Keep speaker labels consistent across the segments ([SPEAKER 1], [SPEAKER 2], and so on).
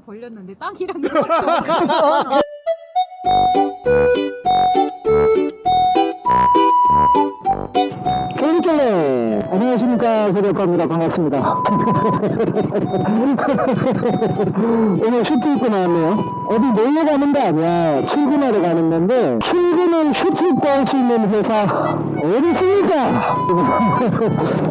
[SPEAKER 1] 땅 벌렸는데 없어.
[SPEAKER 2] 교육길래 안녕하십니까. 소리학과입니다. 반갑습니다. 오늘 슈트 입고 나왔네요. 어디 놀러 가는 거 아니야. 출근하러 가는 건데 출근은 슈트 입고 할 수 있는 회사 어디 있습니까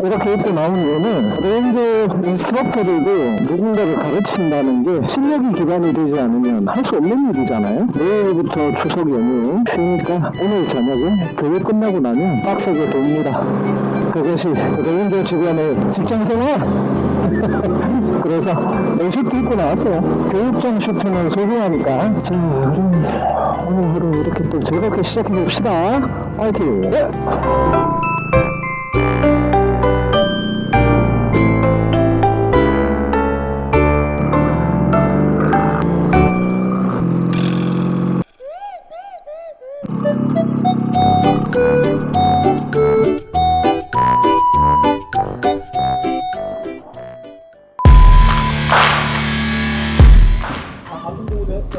[SPEAKER 2] 이렇게 입고 나온 이유는 레인저 instructor들도 누군가를 가르친다는 게 실력이 기반이 되지 않으면 할 수 없는 일이잖아요. 내일부터 추석 연휴 쉬니까 오늘 저녁에 교육 끝나고 나면 빡세게 돕니다. 그것이 레인저 직원의 직장생활. 그래서 이 슈트 입고 나왔어요. 교육장 슈트는 소중하니까. 자 우리 오늘 하루 이렇게 또 즐겁게 시작해 봅시다. 화이팅!
[SPEAKER 3] 같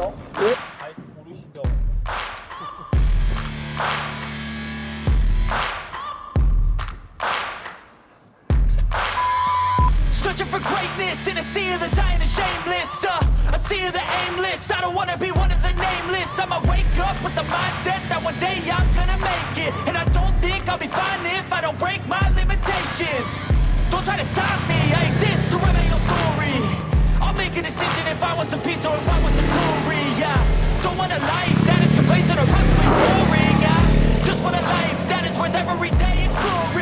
[SPEAKER 3] 부분을 했죠? 네? 아니 모르시죠?
[SPEAKER 4] Searching for greatness in a sea of the dying and shameless. Uh, a sea of the aimless. I don't wanna be one of the nameless. I'ma wake up with the mindset that one day I'm gonna make it. And I don't think I'll be fine if I don't break my limitations. Don't try to stop me, I exist to write my own story. I'll make a decision if I want some peace or if I want the glory. Yeah, don't want a life that is complacent or possibly boring. I just want a life that is worth every day exploring.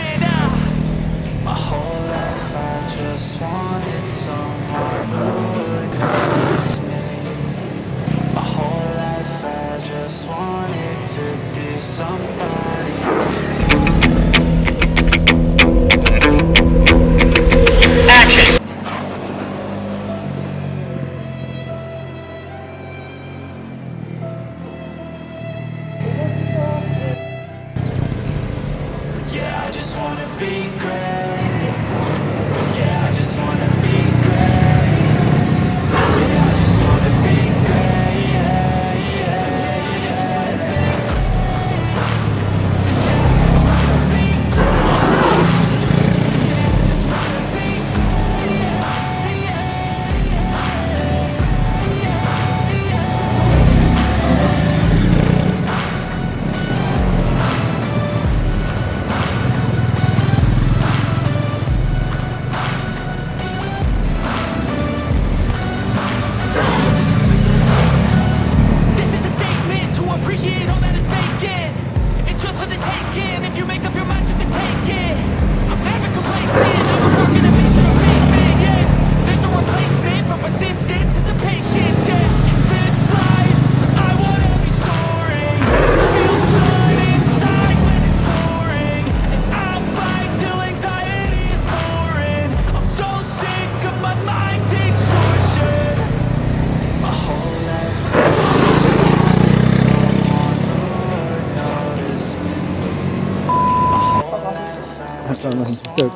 [SPEAKER 2] 저는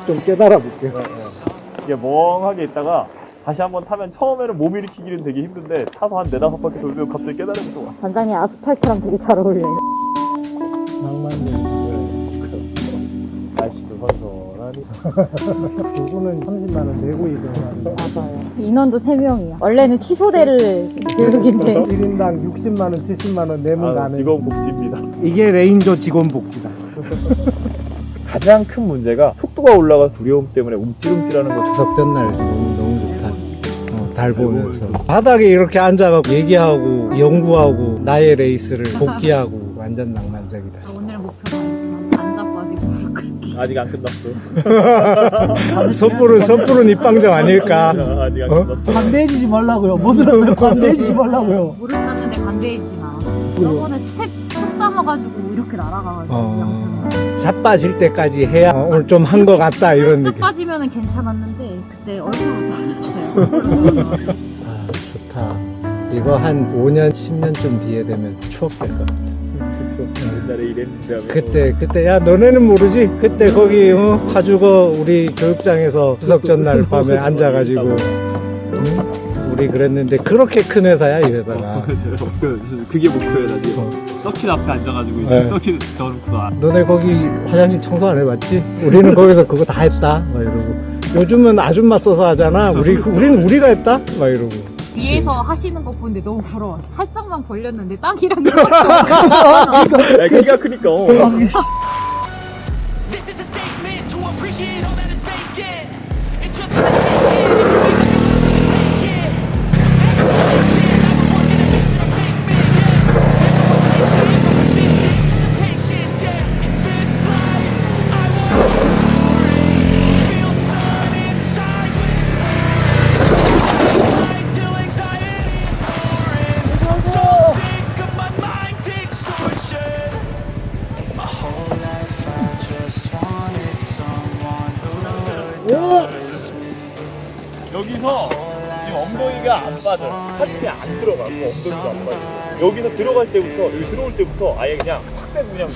[SPEAKER 2] 좀 깨달아 볼게요
[SPEAKER 3] 이게 멍하게 있다가 다시 한번 타면 처음에는 몸 일으키기는 되게 힘든데 타서 한 네다섯 바퀴 돌면 갑자기 깨달으면 좋아
[SPEAKER 1] 반장이 아스팔트랑 되게 잘 어울려요.
[SPEAKER 2] 낭만적인
[SPEAKER 3] 날씨도 선선하니
[SPEAKER 2] 부부는 30만 원 내고 이동하는
[SPEAKER 1] 맞아요. 인원도 3명이야. 원래는 취소대를 교육인데.
[SPEAKER 2] 1인당 60만 원 70만 원 내면
[SPEAKER 3] 아,
[SPEAKER 2] 가는
[SPEAKER 3] 직원 복지입니다
[SPEAKER 2] 이게 레인저 직원 복지다
[SPEAKER 3] 가장 큰 문제가 속도가 올라가 두려움 때문에 움찔움찔하는 거
[SPEAKER 5] 추석 전날 너무, 너무 좋다. 어, 달 보면서 바닥에 이렇게 앉아가고 얘기하고 연구하고 나의 레이스를 복귀하고 완전 낭만적이다.
[SPEAKER 1] 오늘 목표가 있어. 안.
[SPEAKER 3] 아직 안 끝났어
[SPEAKER 5] 선불은 선불은 입방정 아닐까?
[SPEAKER 3] 아직 안
[SPEAKER 5] 어?
[SPEAKER 3] 끝났어
[SPEAKER 2] 관대해지지 말라고요 뭐든 관대해지지 말라고요
[SPEAKER 1] 무릎 탔는데 관대해지진 않아. 저번에 스텝 속 삼아가지고 이렇게 날아가가지고.
[SPEAKER 5] 어. 자빠질 때까지 해야 어, 오늘 좀 한 것 같다 이런 느낌.
[SPEAKER 1] 빠지면은 괜찮았는데 그때 얼굴로 터졌어요.
[SPEAKER 5] 아 좋다. 이거 한 5년 10년쯤 뒤에 되면 추억 될 것 같아.
[SPEAKER 3] 옛날에 이랬는데
[SPEAKER 5] 그때 그때 야 너네는 모르지? 그때 거기 어, 파주거 우리 교육장에서 추석 전날 밤에 앉아가지고 응? 우리 그랬는데 그렇게 큰 회사야 이 회사가.
[SPEAKER 4] 그, 그게 목표야 나중에
[SPEAKER 5] 어.
[SPEAKER 4] 서킷 앞에 앉아가지고
[SPEAKER 5] 네.
[SPEAKER 4] 이제 서킷 저놓고 아,
[SPEAKER 5] 너네 거기 화장실 청소 안 해봤지? 우리는 거기서 그거 다 했다. 막 이러고. 요즘은 아줌마 써서 하잖아. 우리 우리는 우리가 했다. 막 이러고.
[SPEAKER 1] 뒤에서 하시는 거 보는데 너무 부러워. 살짝만 벌렸는데 땅이랑 없어.
[SPEAKER 4] 야 키가 크니까 어. 여기서 지금 엉덩이가 안 빠져. 하트에 안 들어가고 엉덩이가 안 빠져. 여기서 들어갈 때부터 여기 들어올 때부터 아예 그냥 확 빼고 그냥